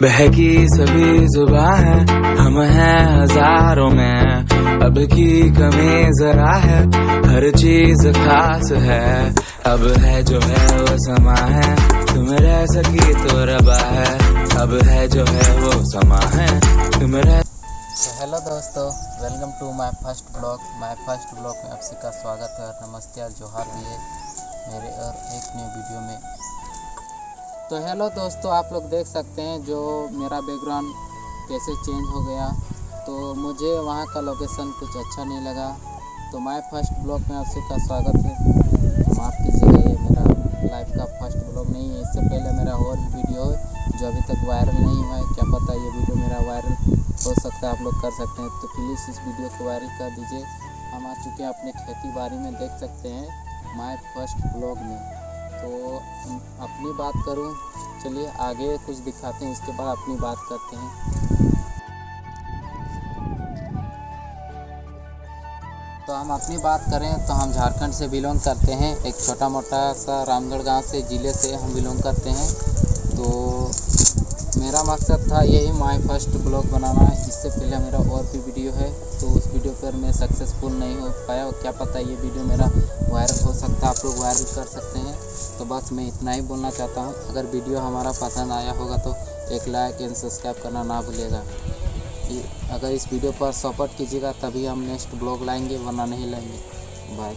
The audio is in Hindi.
बहकी सभी जुबा है, हम हैं हज़ारों में। अब की कमी जरा है, हर चीज़ खास है। अब है जो है वो समा है, तुम रह सकी तो रबा है। अब है जो है वो समा है, तुम रह हेलो दोस्तों welcome to my first blog my first blog में आप सबका स्वागत है नमस्ते जोहार भी है मेरे और एक नए वीडियो में। तो हेलो दोस्तों, आप लोग देख सकते हैं जो मेरा बैकग्राउंड कैसे चेंज हो गया। तो मुझे वहाँ का लोकेशन कुछ अच्छा नहीं लगा। तो माय फ़र्स्ट ब्लॉग में आप सबका स्वागत है। माफ़ कीजिएगा, ये मेरा लाइफ का फ़र्स्ट ब्लॉग नहीं है। इससे पहले मेरा और वीडियो है जो अभी तक वायरल नहीं हुआ है, क्या पता ये वीडियो मेरा वायरल हो सकता है, आप लोग कर सकते हैं। तो प्लीज़ इस वीडियो को वायरल कर दीजिए। हम आ चुके हैं अपने खेती बाड़ी में, देख सकते हैं माय फ़र्स्ट ब्लॉग में। तो अपनी बात करूँ। चलिए आगे कुछ दिखाते हैं, उसके बाद अपनी बात करते हैं। तो हम अपनी बात करें तो हम झारखंड से बिलोंग करते हैं। एक छोटा मोटा सा रामगढ़ गाँव से, ज़िले से हम बिलोंग करते हैं। तो मेरा मकसद था यही, माय फ़र्स्ट ब्लॉग बनाना। इससे पहले मेरा और भी वीडियो है। पर मैं सक्सेसफुल नहीं हो पाया और क्या पता ये वीडियो मेरा वायरल हो सकता है, आप लोग वायरल कर सकते हैं। तो बस मैं इतना ही बोलना चाहता हूँ। अगर वीडियो हमारा पसंद आया होगा तो एक लाइक एंड सब्सक्राइब करना ना भूलिएगा। अगर इस वीडियो पर सपोर्ट कीजिएगा, तभी हम नेक्स्ट ब्लॉग लाएँगे, वरना नहीं लाएँगे। बाय